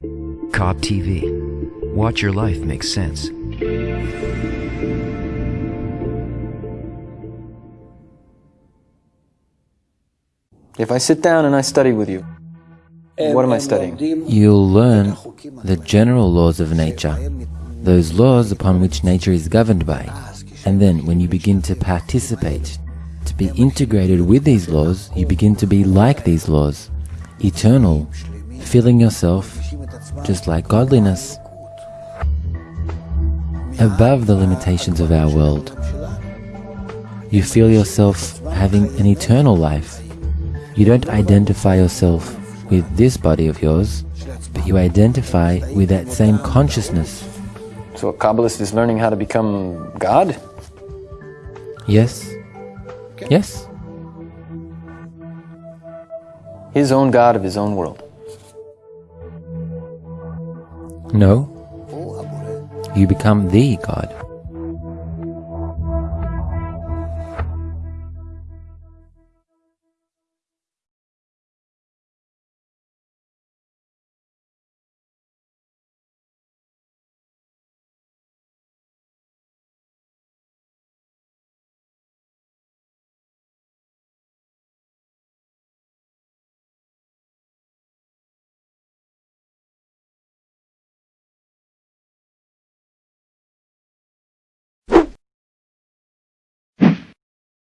Kab TV. Watch your life make sense. If I sit down and I study with you, what am I studying? You'll learn the general laws of nature, those laws upon which nature is governed by. And then when you begin to participate, to be integrated with these laws, you begin to be like these laws, eternal, feeling yourself just like godliness, above the limitations of our world. You feel yourself having an eternal life. You don't identify yourself with this body of yours, but you identify with that same consciousness. So a Kabbalist is learning how to become God? Yes? Yes? His own God of his own world. No. You become the God.